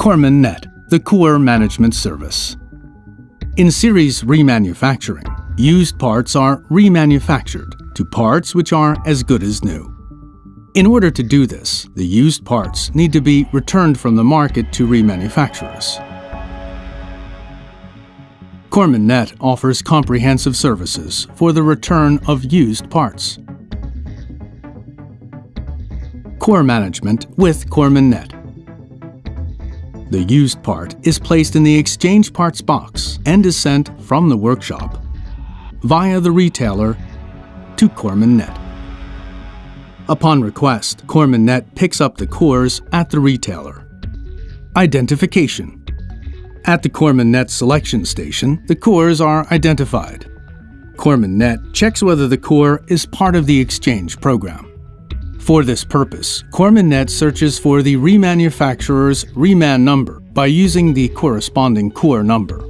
CoremanNet, the core management service. In series remanufacturing, used parts are remanufactured to parts which are as good as new. In order to do this, the used parts need to be returned from the market to remanufacturers. CoremanNet offers comprehensive services for the return of used parts. Core Management with CoremanNet. The used part is placed in the exchange parts box and is sent from the workshop via the retailer to CoremanNet. Upon request, CoremanNet picks up the cores at the retailer. Identification at the CoremanNet selection station, the cores are identified. CoremanNet checks whether the core is part of the exchange program. For this purpose, CoremanNet searches for the remanufacturer's reman number by using the corresponding core number.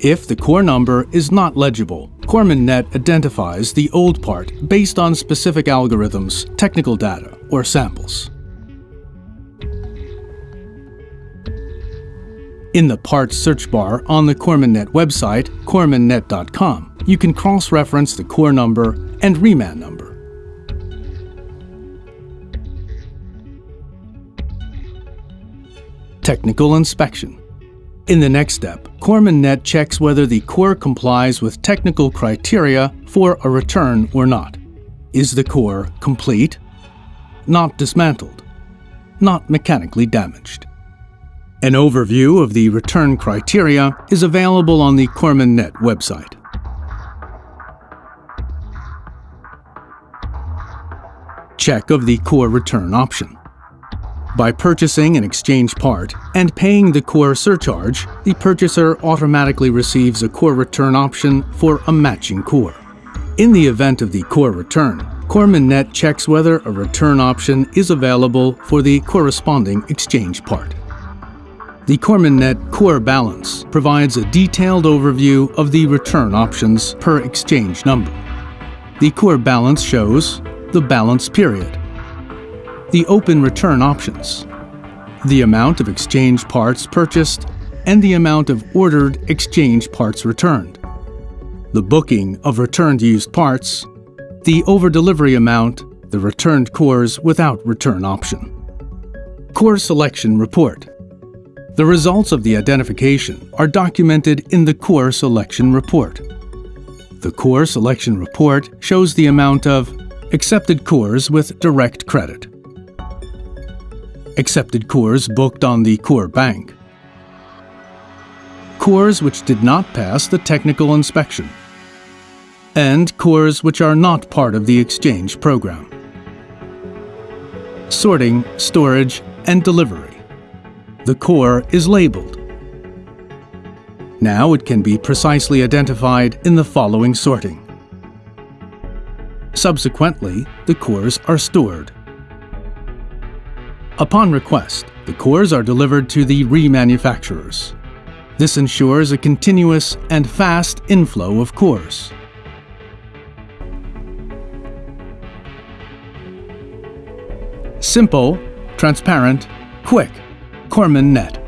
If the core number is not legible, CoremanNet identifies the old part based on specific algorithms, technical data, or samples. In the parts search bar on the CoremanNet website, coremannet.com, you can cross-reference the core number and reman number. Technical inspection. In the next step, CoremanNet checks whether the core complies with technical criteria for a return or not. Is the core complete? Not dismantled? Not mechanically damaged? An overview of the return criteria is available on the CoremanNet website. Check of the core return option. By purchasing an exchange part and paying the core surcharge, the purchaser automatically receives a core return option for a matching core. In the event of the core return, CoremanNet checks whether a return option is available for the corresponding exchange part. The CoremanNet Core Balance provides a detailed overview of the return options per exchange number. The Core Balance shows the balance period, the open return options, the amount of exchange parts purchased, and the amount of ordered exchange parts returned, the booking of returned used parts, the over-delivery amount, the returned cores without return option. Core Selection Report. The results of the identification are documented in the Core Selection Report. The Core Selection Report shows the amount of accepted cores with direct credit, accepted cores booked on the core bank, cores which did not pass the technical inspection, and cores which are not part of the exchange program. Sorting, storage, and delivery the core is labeled. Now it can be precisely identified in the following sorting. Subsequently, the cores are stored. Upon request, the cores are delivered to the remanufacturers. This ensures a continuous and fast inflow of cores. Simple, transparent, quick, CoremanNet.